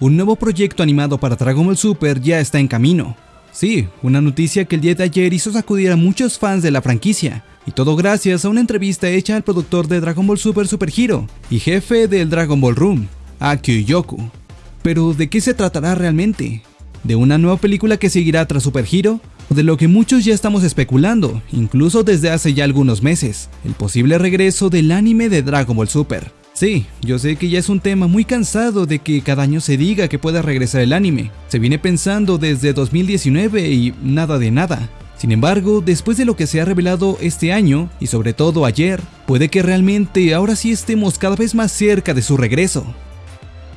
un nuevo proyecto animado para Dragon Ball Super ya está en camino. Sí, una noticia que el día de ayer hizo sacudir a muchos fans de la franquicia, y todo gracias a una entrevista hecha al productor de Dragon Ball Super Super Hero y jefe del Dragon Ball Room, Akio Yoku. Pero ¿de qué se tratará realmente? ¿De una nueva película que seguirá tras Super Hero? ¿O de lo que muchos ya estamos especulando, incluso desde hace ya algunos meses, el posible regreso del anime de Dragon Ball Super? Sí, yo sé que ya es un tema muy cansado de que cada año se diga que pueda regresar el anime. Se viene pensando desde 2019 y nada de nada. Sin embargo, después de lo que se ha revelado este año, y sobre todo ayer, puede que realmente ahora sí estemos cada vez más cerca de su regreso.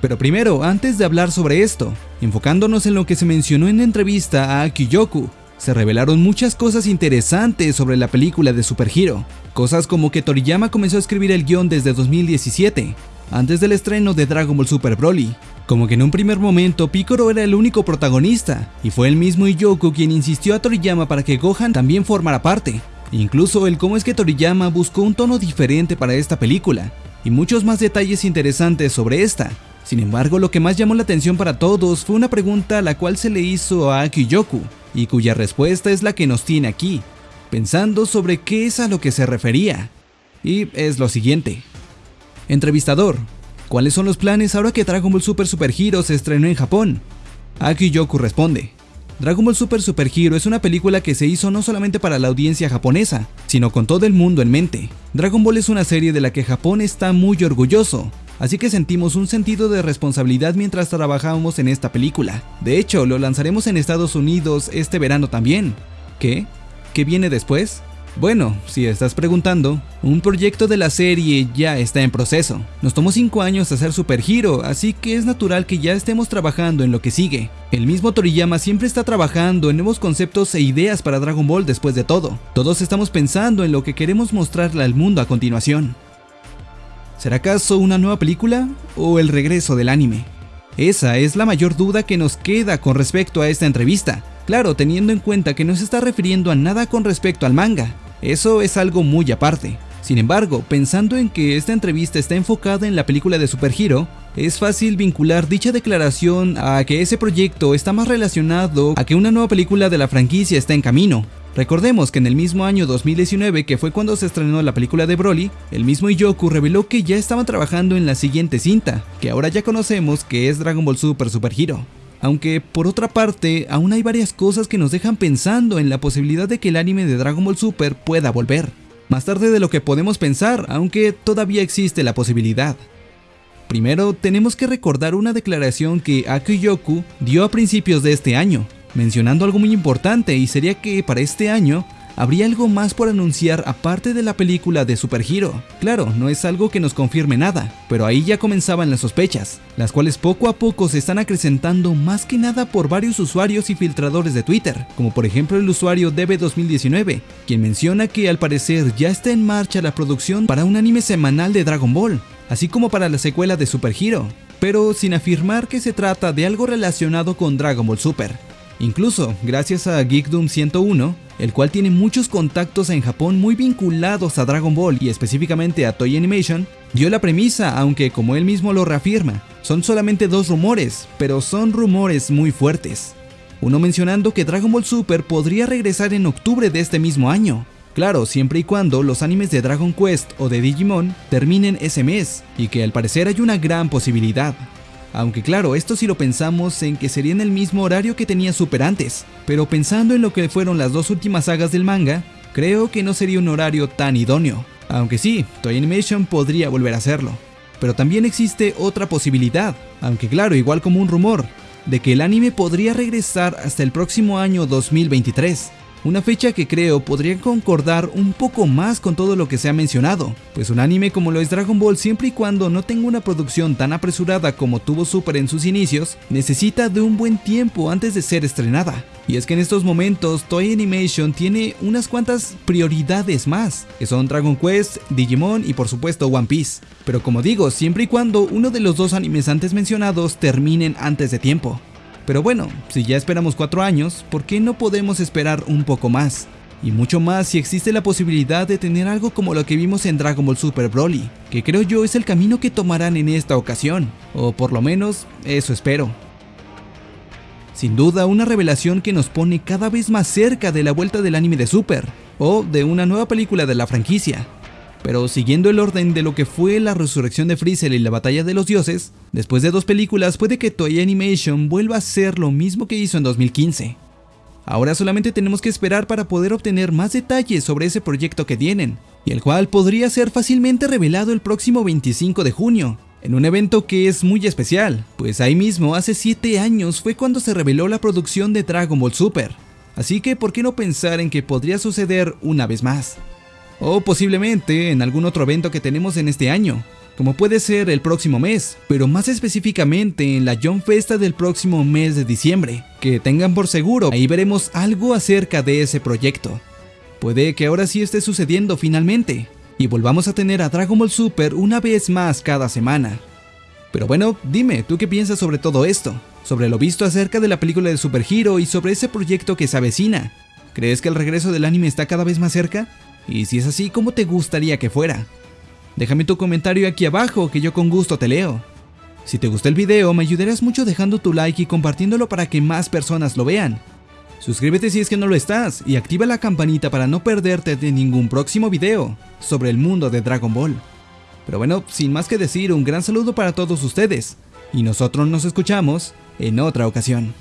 Pero primero, antes de hablar sobre esto, enfocándonos en lo que se mencionó en la entrevista a Akiyoku, se revelaron muchas cosas interesantes sobre la película de Super Hero. Cosas como que Toriyama comenzó a escribir el guion desde 2017, antes del estreno de Dragon Ball Super Broly. Como que en un primer momento Piccolo era el único protagonista, y fue el mismo Iyoku quien insistió a Toriyama para que Gohan también formara parte. Incluso el cómo es que Toriyama buscó un tono diferente para esta película, y muchos más detalles interesantes sobre esta. Sin embargo, lo que más llamó la atención para todos fue una pregunta a la cual se le hizo a Akiyoku, y cuya respuesta es la que nos tiene aquí, pensando sobre qué es a lo que se refería. Y es lo siguiente. Entrevistador, ¿cuáles son los planes ahora que Dragon Ball Super Super Hero se estrenó en Japón? Akiyoku responde, Dragon Ball Super Super Hero es una película que se hizo no solamente para la audiencia japonesa, sino con todo el mundo en mente. Dragon Ball es una serie de la que Japón está muy orgulloso, así que sentimos un sentido de responsabilidad mientras trabajamos en esta película. De hecho, lo lanzaremos en Estados Unidos este verano también. ¿Qué? ¿Qué viene después? Bueno, si estás preguntando, un proyecto de la serie ya está en proceso. Nos tomó 5 años hacer Super Hero, así que es natural que ya estemos trabajando en lo que sigue. El mismo Toriyama siempre está trabajando en nuevos conceptos e ideas para Dragon Ball después de todo. Todos estamos pensando en lo que queremos mostrarle al mundo a continuación. ¿Será acaso una nueva película o el regreso del anime? Esa es la mayor duda que nos queda con respecto a esta entrevista. Claro, teniendo en cuenta que no se está refiriendo a nada con respecto al manga. Eso es algo muy aparte. Sin embargo, pensando en que esta entrevista está enfocada en la película de Super Hero, es fácil vincular dicha declaración a que ese proyecto está más relacionado a que una nueva película de la franquicia está en camino. Recordemos que en el mismo año 2019, que fue cuando se estrenó la película de Broly, el mismo Iyoku reveló que ya estaban trabajando en la siguiente cinta, que ahora ya conocemos que es Dragon Ball Super Super Hero. Aunque por otra parte, aún hay varias cosas que nos dejan pensando en la posibilidad de que el anime de Dragon Ball Super pueda volver. Más tarde de lo que podemos pensar, aunque todavía existe la posibilidad. Primero, tenemos que recordar una declaración que Akiyoku dio a principios de este año, mencionando algo muy importante y sería que para este año habría algo más por anunciar aparte de la película de Super Hero. Claro, no es algo que nos confirme nada, pero ahí ya comenzaban las sospechas, las cuales poco a poco se están acrecentando más que nada por varios usuarios y filtradores de Twitter, como por ejemplo el usuario DB2019, quien menciona que al parecer ya está en marcha la producción para un anime semanal de Dragon Ball, así como para la secuela de Super Hero, pero sin afirmar que se trata de algo relacionado con Dragon Ball Super. Incluso, gracias a Geekdom 101, el cual tiene muchos contactos en Japón muy vinculados a Dragon Ball y específicamente a Toy Animation, dio la premisa, aunque como él mismo lo reafirma, son solamente dos rumores, pero son rumores muy fuertes. Uno mencionando que Dragon Ball Super podría regresar en octubre de este mismo año. Claro, siempre y cuando los animes de Dragon Quest o de Digimon terminen ese mes, y que al parecer hay una gran posibilidad. Aunque claro, esto si lo pensamos en que sería en el mismo horario que tenía Super antes, pero pensando en lo que fueron las dos últimas sagas del manga, creo que no sería un horario tan idóneo. Aunque sí, Toy Animation podría volver a hacerlo. Pero también existe otra posibilidad, aunque claro, igual como un rumor, de que el anime podría regresar hasta el próximo año 2023, una fecha que creo podría concordar un poco más con todo lo que se ha mencionado, pues un anime como lo es Dragon Ball siempre y cuando no tenga una producción tan apresurada como tuvo Super en sus inicios, necesita de un buen tiempo antes de ser estrenada. Y es que en estos momentos Toy Animation tiene unas cuantas prioridades más, que son Dragon Quest, Digimon y por supuesto One Piece. Pero como digo, siempre y cuando uno de los dos animes antes mencionados terminen antes de tiempo. Pero bueno, si ya esperamos 4 años, ¿por qué no podemos esperar un poco más? y mucho más si existe la posibilidad de tener algo como lo que vimos en Dragon Ball Super Broly, que creo yo es el camino que tomarán en esta ocasión, o por lo menos eso espero. Sin duda una revelación que nos pone cada vez más cerca de la vuelta del anime de Super, o de una nueva película de la franquicia. Pero siguiendo el orden de lo que fue la resurrección de Freezer y la batalla de los dioses, después de dos películas puede que Toei Animation vuelva a hacer lo mismo que hizo en 2015. Ahora solamente tenemos que esperar para poder obtener más detalles sobre ese proyecto que tienen, y el cual podría ser fácilmente revelado el próximo 25 de junio, en un evento que es muy especial, pues ahí mismo hace 7 años fue cuando se reveló la producción de Dragon Ball Super, así que ¿por qué no pensar en que podría suceder una vez más? O posiblemente en algún otro evento que tenemos en este año, como puede ser el próximo mes, pero más específicamente en la John Festa del próximo mes de diciembre. Que tengan por seguro, ahí veremos algo acerca de ese proyecto. Puede que ahora sí esté sucediendo finalmente, y volvamos a tener a Dragon Ball Super una vez más cada semana. Pero bueno, dime, ¿tú qué piensas sobre todo esto? Sobre lo visto acerca de la película de Super Hero y sobre ese proyecto que se avecina. ¿Crees que el regreso del anime está cada vez más cerca? Y si es así, ¿cómo te gustaría que fuera? Déjame tu comentario aquí abajo que yo con gusto te leo. Si te gustó el video me ayudarás mucho dejando tu like y compartiéndolo para que más personas lo vean. Suscríbete si es que no lo estás y activa la campanita para no perderte de ningún próximo video sobre el mundo de Dragon Ball. Pero bueno, sin más que decir, un gran saludo para todos ustedes y nosotros nos escuchamos en otra ocasión.